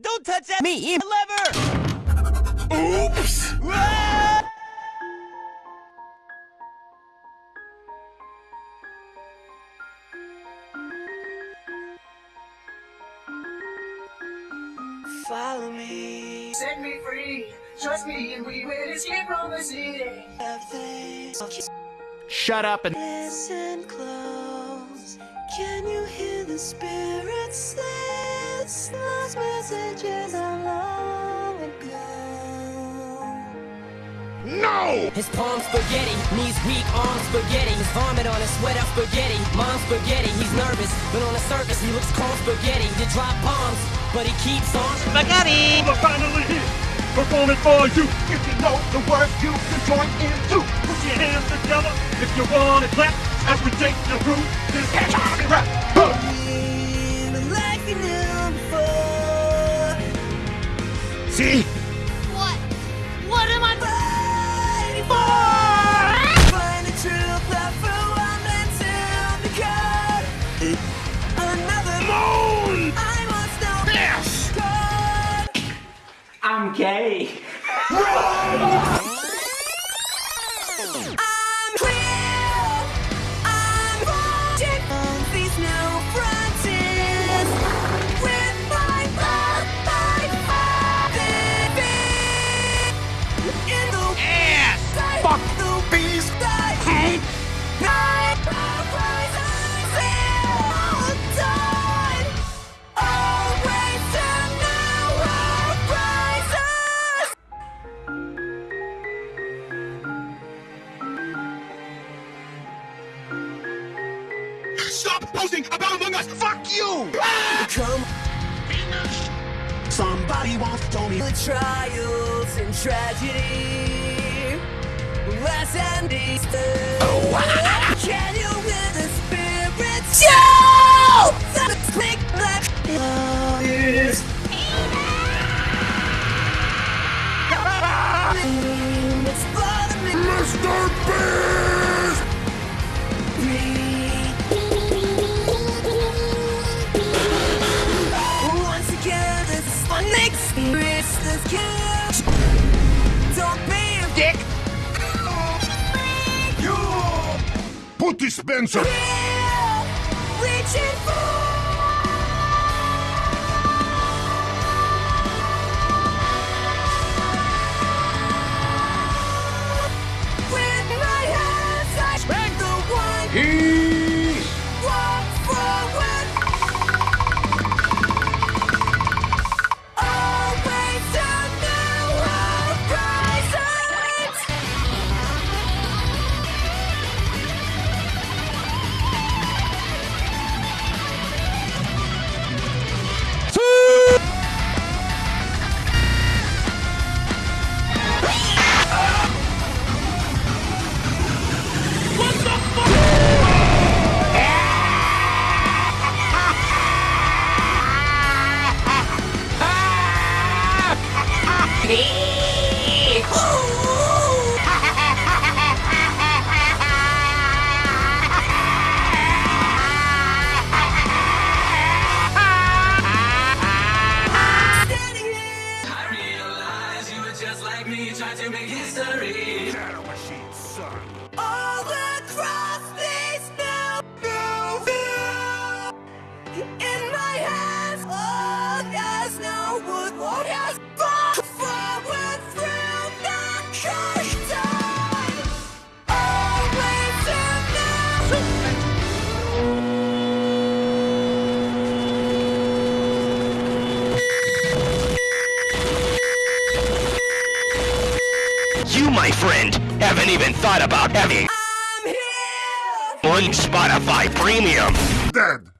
Don't touch that Me. lever! Oops! Ah! Follow me. Set me free. Trust me, and we will escape from the city. Shut up and Listen close. Can you hear the spirits list? Lost messages of long ago. No! His palms spaghetti, knees weak, arms spaghetti. His vomit on his sweater spaghetti. Mom's spaghetti, he's nervous, but on the surface he looks calm spaghetti. You drop bombs, but he keeps on. Spaghetti! We're finally here, performing for you. If you know the words, you can join in too. Put your hands together if you wanna clap. As we take you through this hip-hop rap. Huh. See? What? What am I Fighting for. Find the true platform and to the code. Another Moan! I must know. Yes! God. I'm gay. I'm posting about Among Us! Fuck you! Come Somebody once told me the trials and tragedy. Last and Easter. Can you hear the spirits? Joe! The slick black is. It's bothering me. Mr. dick. You! Put dispenser! Reaching for. Standing you, my friend, haven't even thought about having I'm here. one Spotify Premium. Dead!